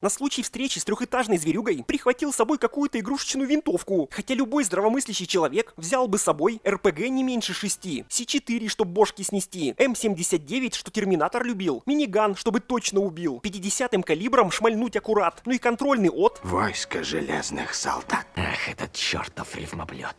На случай встречи с трехэтажной зверюгой прихватил с собой какую-то игрушечную винтовку, хотя любой здравомыслящий человек взял бы с собой РПГ не меньше шести, С4, чтобы бошки снести, эм М79, что Терминатор любил, миниган, чтобы точно убил, 50-м калибром шмальнуть аккурат, ну и контрольный от... Войско железных солдат. Ах, этот чертов рифмоблет.